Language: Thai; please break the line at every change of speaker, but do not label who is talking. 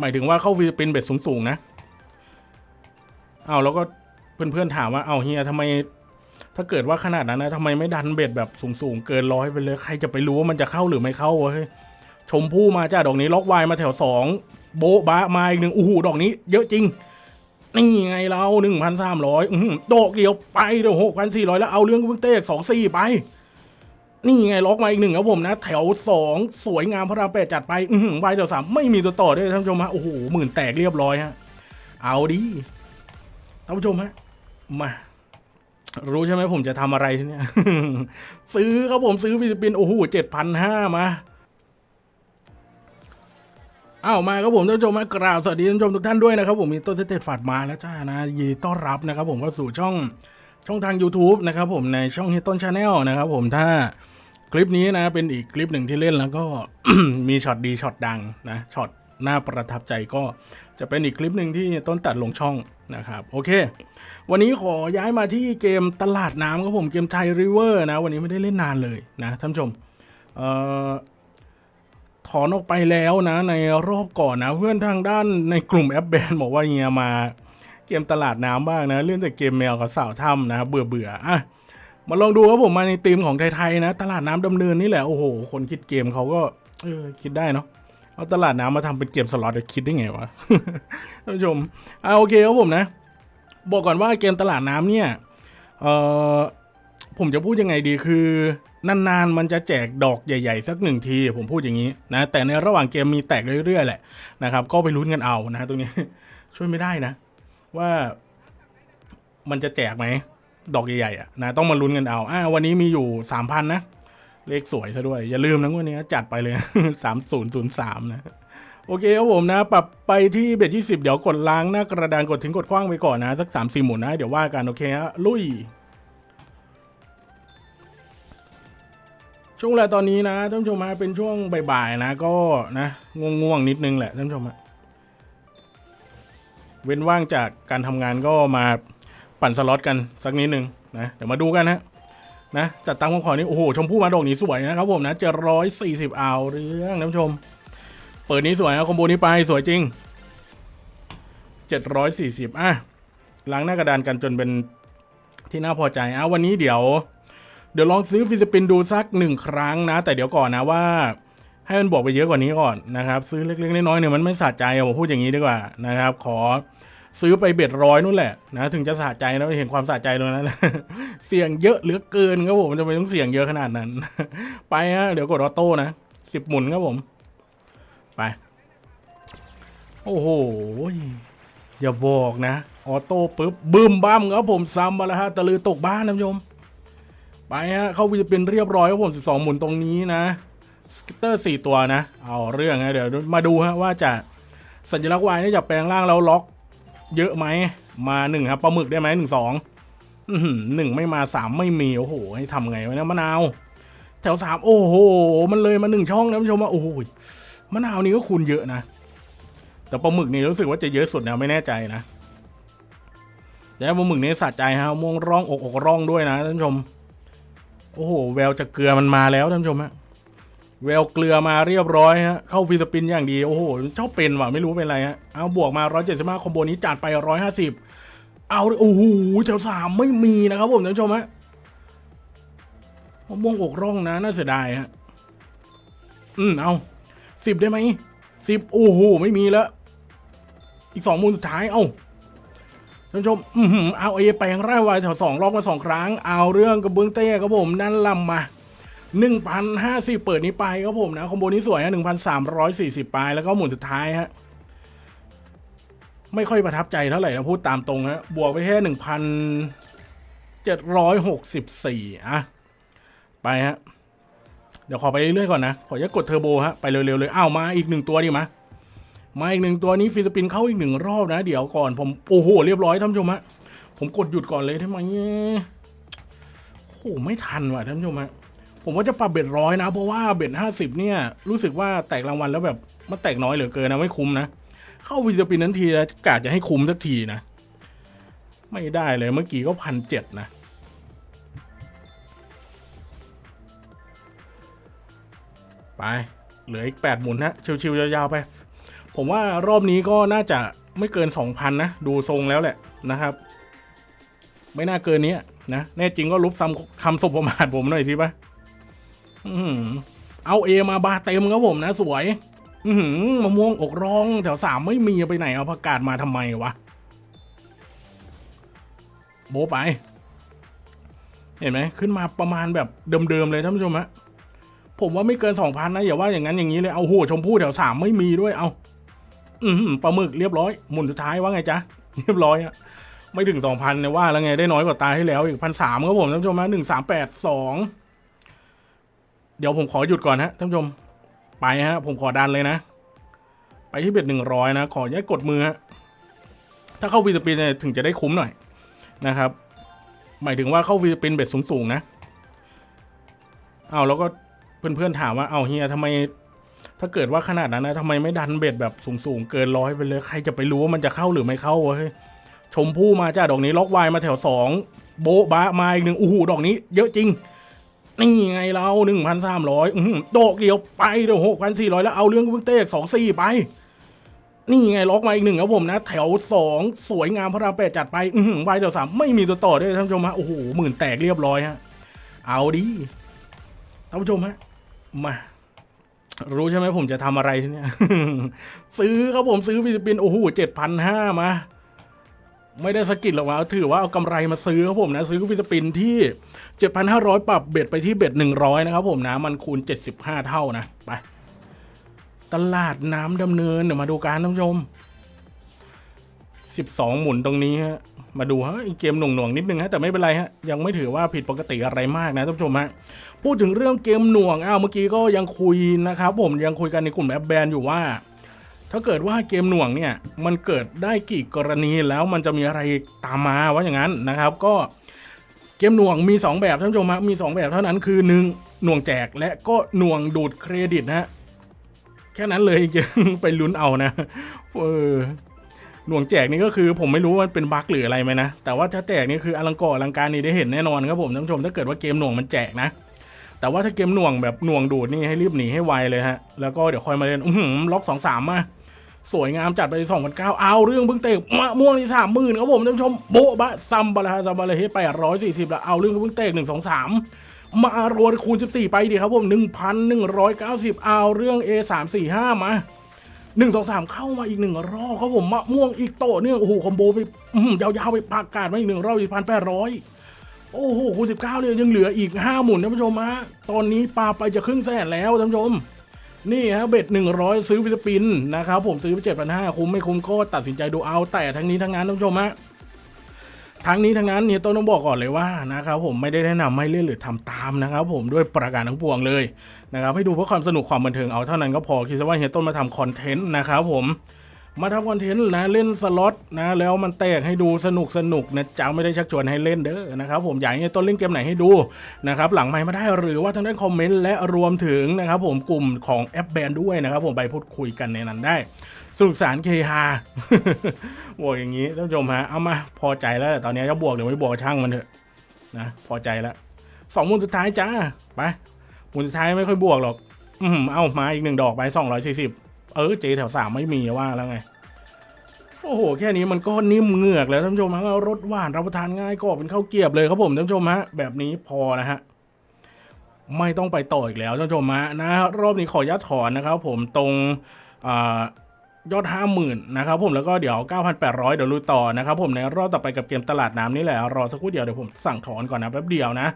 หมายถึงว่าเข้า free spin bet สูงๆนะ เอาแล้วก็เพื่อนๆถามว่าเอาเฮียทำไม ถ้าเกิดว่าขนาดนั้นนะทำไมไม่ดัน bet แบบสูงๆเกินร้อยไปเลย ใครจะไปรู้ว่ามันจะเข้าหรือไม่เข้าวะเฮ้ยชมพู่มาจ้าดอกนี้ล็อกไวายมาแถวสองโบ๊ะบะมาอีกหนึ่งอู้หูดอกนี้ เยอะจริง นี่ไงเราหนึ่งพันสามร้อยดอกเดียวไปเดี๋ยวหกพันสี่ร้อยแล้วเอาเรื่องเพิ่งเต้สองสี่ไป นี่ไงล็อกมาอีกหนึ่งครับผมนะ แถวสองสวยงามพระรามแปดจัดไป อือหือไวแถวสามไม่มีตัวต่อด้วยท่านผู้ชมฮะโอ้โหหมื่นแตกเรียบร้อยฮะ เอาดิท่านผู้ชมฮะมารู้ใช่ไหมผมจะทำอะไรเนี้ยซื้อครับผมซื้อ free spin โอ้โหเจ็ดพันห้ามาอ้าวมาครับผมท่านผู้ชมมากราบสวัสดีท่านผู้ชมทุกท่านด้วยนะครับผมมีต้นสเตตฝาดมาแล้วจ้านะยินดีต้อนรับนะครับผมเข้าสู่ช่อง ช่องทาง YouTube นะครับผมในช่องเฮียต้น Channel นะครับผมถ้าคลิปนี้นะเป็นอีกคลิปหนึ่งที่เล่นแล้วก็มีช็อตดีช็อตดังนะช็อตน่าประทับใจก็จะเป็นอีกคลิปหนึ่งที่ต้นตัดลงช่องนะครับโอเค วันนี้ขอย้ายมาที่เกมตลาดน้ำครับผมเกม Thai River นะ วันนี้ไม่ได้เล่นนานเลยนะท่านผู้ชมเอ่อถอนออกไปแล้วนะในรอบก่อนนะ เพื่อนทางด้านในกลุ่มแอปแบนบอกว่าเฮียมา เกมตลาดน้ำบ้างนะเล่นแต่เกมแมวกับสาวถ้ำนะ เบื่อเบื่ออะมาลองดูครับผมมาในธีมของไทยๆนะ ตลาดน้ำดำเนินนี่แหละโอ้โหคนคิดเกมเขาก็เออคิดได้เนาะเอาตลาดน้ำมาทำเป็นเกมสล็อตจะคิดได้ไงวะท่านผู้ชมอะโอเคครับผมนะ บอกก่อนว่าเกมตลาดน้ำเนี่ยเออผมจะพูดยังไงดีคือนานๆมันจะแจกดอกใหญ่ๆ สักหนึ่งที ผมพูดอย่างนี้นะแต่ในระหว่างเกมมีแตกเรื่อยๆแหละนะครับก็ไปลุ้นกันเอานะตรงนี้ช่วยไม่ได้นะ ว่ามันจะแจกไหม ดอกใหญ่ๆอะนะต้องมาลุ้นกันเอาอ่าวันนี้มีอยู่สามพันนะ เลขสวยซะด้วย อย่าลืมนะวันนี้จัดไปเลยสามศูนย์ศูนย์สามนะโอเคครับผมนะ ปรับไปที่เบ็ดยี่สิบเดี๋ยวกดล้างหน้ากระดานกดทิ้งกดคว้างไปก่อนนะ สักสามสี่หมุนนะ เดี๋ยวว่ากันโอเคฮะลุย ช่วงเวลาตอนนี้นะท่านผู้ชมฮะเป็นช่วงบ่ายๆนะ ก็นะง่วงๆนิดนึงแหละท่านผู้ชมฮะ เว้นว่างจากการทำงานก็มาปั่นสล็อตกันสักนิดนึงนะเดี๋ยวมาดูกันฮะนะจัดตั้งของขอนี้โอ้โหชมพู่มาดอกนี้สวยนะครับผมนะเจ็ดร้อยสี่สิบเอาเรื่องท่านผู้ชม เปิดนี้สวยนะคอมโบนี้ไปสวยจริง740อะล้างหน้ากระดานกันจนเป็นที่น่าพอใจอะวันนี้เดี๋ยว เดี๋ยวลองซื้อฟิสิปินดูสักหนึ่งครั้งนะ แต่เดี๋ยวก่อนนะว่า ให้มันบอกไปเยอะกว่านี้ก่อนนะครับซื้อเล็กๆน้อยๆเนี่ยมันไม่สะใจผมพูดอย่างนี้ดีกว่านะครับขอซื้อไปเบ็ดร้อยนู่นแหละนะถึงจะสะใจนะเห็นความสะใจตรงนั้นเสี่ยงเยอะเหลือเกินครับผมจะไปต้องเสี่ยงเยอะขนาดนั้น ไปฮะเดี๋ยวกดออโต้นะสิบหมุนครับผม ไป โอ้โหอย่าบอกนะออโต้ปุ๊บบึ้มบ้ามครับผมซ้ำมาแล้วฮะตะลือตกบ้านนะผู้ชมไปฮะเข้าวิจะเป็นเรียบร้อยครับผม12หมุนตรงนี้นะ กิตเตอร์4ตัวนะ เอาเรื่องนะเดี๋ยวมาดูฮะว่าจะสัญลักษณ์วายนี่จะแปลงร่างแล้วล็อก เยอะไหมมาหนึ่งครับปลาหมึกได้ไหมหนึ่งสองอื้อหือหนึ่งไม่มาสามไม่มีโอ้โหให้ทำไงวะเนี่ยมะนาว แถวสามโอ้โห มันเลยมาหนึ่งช่องนะผู้ชมว่าโอ้โหมะนาวนี่ก็คูณเยอะนะ แต่ปลาหมึกนี่รู้สึกว่าจะเยอะสุดนะไม่แน่ใจนะแต่ปลาหมึกนี่สะใจฮะม่วงร่องอกอกร่องด้วยนะท่านผู้ชม โอ้โหแววจะเกลือมันมาแล้วท่านผู้ชมฮะ แววเกลือมาเรียบร้อยฮะ เข้าฟีสปินอย่างดี โอ้โหชอบเป็นว่ะ ไม่รู้เป็นไรฮะ เอาบวกมา 175 คอมโบนี้จัดไป 150 เอาโอ้โหแถวสามไม่มีนะครับผมท่านผู้ชมฮะมะม่วงอกร่องนะ น่าเสียดายฮะ อืม เอาสิบได้ไหมสิบโอ้โห ไม่มีแล้ว อีกสองมูลสุดท้าย เอ้าท่านผู้ชม อือหือเอาเอแปลงร่างไวแถวสองรอบมาสองครั้ง เอาเรื่องกระเบื้องเต้ครับผม นั่นลำมา หนึ่งพันห้าสิบเปิดนี้ไปครับผมนะคอมโบนี้สวยฮะหนึ่งพันสามร้อยสี่สิบปแล้วก็หมุนสุดท้ายฮะไม่ค่อยประทับใจเท่าไหร่นะพูดตามตรงฮะบวกไปแค่หนึ่งพันเจ็ดร้อยหกสิบสี่อะไปฮะเดี๋ยวขอไปเรื่อยๆก่อนนะขออนุญากดเทอร์โบฮะไปเร็วๆเลยอ้าวมาอีกหนึ่งตัวดิมามาอีกหนึ่งตัวนี้ free spin เข้าอีกหนึ่งรอบนะ เดี๋ยวก่อนผมโอ้โหเรียบร้อยท่านผู้ชมฮะผมกดหยุดก่อนเลยทำไมโอ้โหไม่ทันว่ะท่านผู้ชมฮะ ผมว่าจะปรับ bet ร้อยนะ เพราะว่า bet ห้าสิบเนี่ย รู้สึกว่าแตกรางวัลแล้วแบบมันแตกน้อยเหลือเกินนะไม่คุ้มนะ เข้า free spin นั้นทีแล้วกะจะให้คุ้มสักทีนะ ไม่ได้เลยเมื่อกี้ก็พันเจ็ดนะไปเหลืออีกแปดหมุนฮะชิวๆยาวๆไป ผมว่ารอบนี้ก็น่าจะไม่เกิน2,000นนะ ดูทรงแล้วแหละนะครับ ไม่น่าเกินนี้นะแน่จริงก็ลบซ้ำคำสบประมาทผมหน่อยสิปะ เอาเอมาบาเต็มครับผมนะสวย อืมะม่วงอกร้องแถวสามไม่มีไปไหนเอาประกาศมาทำไมวะ โบไป เห็นไหมขึ้นมาประมาณแบบเดิมๆเลยท่านผู้ชมฮะผมว่าไม่เกินสองพันนะอย่าว่าอย่างนั้นอย่างนี้เลยเอาโหชมพู่แถวสามไม่มีด้วยเอา อืมปลาหมึกเรียบร้อย หมุนสุดท้ายว่าไงจ๊ะเรียบร้อยอะไม่ถึงสองพันเนี่ยว่าแล้วไงได้น้อยกว่าตาให้แล้วอีกพันสามครับผมท่านผู้ชมฮะหนึ่งสามแปดสอง เดี๋ยวผมขอหยุดก่อนฮะท่านผู้ชม ไปฮะ ผมขอดันเลยนะ ไปที่เบ็ดหนึ่งร้อยนะ ขออนุญาตกดมือฮะ ถ้าเข้า free spin เนี่ยถึงจะได้คุ้มหน่อยนะครับ หมายถึงว่าเข้า free spin bet สูงๆนะ เอาแล้วก็เพื่อนๆถามว่า เอาเฮียทำไม ถ้าเกิดว่าขนาดนั้นนะทำไมไม่ดัน bet แบบสูงๆเกินร้อยไปเลย ใครจะไปรู้ว่ามันจะเข้าหรือไม่เข้าวะเฮ้ยชมพู่มาจ้าดอกนี้ล็อกไวายมาแถวสองโบ๊ะบะมาอีกหนึ่งอู้หูดอกนี้ เยอะจริง นี่ไงเราหนึ่งพันสามร้อยดอกเดียวไปเดี๋ยวหกพันสี่ร้อยแล้วเอาเรื่องเพิ่งเต้สองสี่ไป นี่ไงล็อกมาอีกหนึ่งครับผมนะ แถวสองสวยงามพระรามแปดจัดไป อืวายแถวสามไม่มีตัวต่อด้วยท่านผู้ชมฮะโอ้โหหมื่นแตกเรียบร้อยฮะ เอาดิท่านผู้ชมฮะ มารู้ใช่ไหมผมจะทำอะไรเนี้ยซื้อครับผมซื้อ free spin โอ้โหเจ็ดพันห้ามา ไม่ได้สะกิดหรอกว่าถือว่าเอากำไรมาซื้อครับผมนะ ซื้อ free spin ที่ 7,500 ปรับ bet ไปที่ bet 100 นะครับผมนะ มันคูณ 75 เท่านะ ไป ตลาดน้ำดำเนินเดี๋ยวมาดูการท่านผู้ชม 12 หมุนตรงนี้ฮะมาดูฮะอีกเกมหน่วงๆนิดนึงฮะแต่ไม่เป็นไรฮะยังไม่ถือว่าผิดปกติอะไรมากนะท่านผู้ชมฮะพูดถึงเรื่องเกมหน่วงอ้าวเมื่อกี้ก็ยังคุยนะครับผมยังคุยกันในกลุ่มแอปแบนอยู่ว่า ถ้าเกิดว่าเกมหน่วงเนี่ยมันเกิดได้กี่กรณีแล้วมันจะมีอะไรตามมาว่าอย่างนั้นนะครับ ก็เกมหน่วงมี 2 แบบท่านผู้ชมฮะมี 2 แบบเท่านั้นคือหนึ่งหน่วงแจกและก็หน่วงดูดเครดิตนะแค่นั้นเลยไปลุ้นเอานะเออหน่วงแจกนี่ก็คือผมไม่รู้ว่าเป็นบั๊กหรืออะไรไหมนะ แต่ว่าถ้าแจกนี่คืออลังกออลังการนี่ได้เห็นแน่นอนครับผมท่านผู้ชมถ้าเกิดว่าเกมหน่วงมันแจกนะ แต่ว่าถ้าเกมหน่วงแบบหน่วงดูดนี่ให้รีบหนีให้ไวเลยฮะแล้วก็เดี๋ยวคอยมาเล่นอื้อหือล็อกสองสามมา สวยงามจัดไปสองพันเก้าเอาเรื่องเพิ่งเตะมะม่วงที่สามหมื่นครับผมท่านผู้ชมโบะบะซัมบาลาซัมบาลาเฮแปดร้อยสี่สิบแล้วเอาเรื่องเพิ่งเตะหนึ่งสองสามมารวนคูณสิบสี่ไปดีครับผมหนึ่งพันหนึ่งร้อยเก้าสิบเอาเรื่อง A สามสี่ห้ามาหนึ่งสองสามเข้ามาอีกหนึ่งรอบครับผมมะม่วงอีกโตเนื่องโอ้โหคอมโบไปยาวๆไปปากกาดมาอีกหนึ่งรอบอีกพันแปดร้อยโอ้โหคูณสิบเก้าเลยยังเหลืออีกห้าหมุนท่านผู้ชมฮะตอนนี้ปลาไปจะครึ่งแสนแล้วท่านผู้ชม นี่ฮะเบ็ดหนึ่งร้อยซื้อวิสปินนะครับผมซื้อไปเจ็ดพันห้าคุ้มไม่คุ้มก็ตัดสินใจดูเอา แต่ทั้งนี้ทั้งนั้นท่านผู้ชมฮะทั้งนี้ทั้งนั้นเนี่ยต้องบอกก่อนเลยว่านะครับผมไม่ได้แนะนำให้เล่นหรือทำตามนะครับผมด้วยประการทั้งปวงเลยนะครับให้ดูเพื่อความสนุกความบันเทิงเอาเท่านั้นก็พอคิดซะว่าเฮียต้นมาทำคอนเทนต์นะครับผม มาทำคอนเทนต์นะเล่นสล็อตนะแล้วมันแตกให้ดูสนุกสนุกนะจ๊ะไม่ได้ชักชวนให้เล่นเด้อนะครับผมอยากให้ต้นเล่นเกมไหนให้ดูนะครับหลังไมค์มาได้หรือว่าทางด้านคอมเมนต์และรวมถึงนะครับผมกลุ่มของแอปแบนด้วยนะครับผมไปพูดคุยกันในนั้นได้สนุกสานเคฮาบอกอย่างนี้ท่านผู้ชมฮะเอามาพอใจแล้วแหละตอนนี้จะบวกหรือไม่บวกช่างมันเถอะนะพอใจแล้วสองมุนสุดท้ายจ้าไปมุนสุดท้ายไม่ค่อยบวกหรอก อืมเอามาอีกหนึ่งดอกไปสองร้อยสี่สิบเออเจแถวสามไม่มีว่าแล้วไง โอ้โห แค่นี้มันก็นิ่มเหงือกแล้วท่านผู้ชมฮะรสหวานรับประทานง่ายก็เป็นข้าวเกียบเลยครับผมท่านผู้ชมฮะแบบนี้พอนะฮะไม่ต้องไปต่ออีกแล้วท่านผู้ชมฮะนะรอบนี้ขอยัดถอนนะครับ ผมตรงอยอดห้าหมื่นนะครับผมแล้วก็เดี๋ยว 9,800 เดี๋ยวลุยต่อนะครับผมในรอบต่อไปกับเกมตลาดน้ำนี่แหละรอสักครู่เดียวเดี๋ยวผมสั่งถอนก่อนนะแป๊บเดียวนะ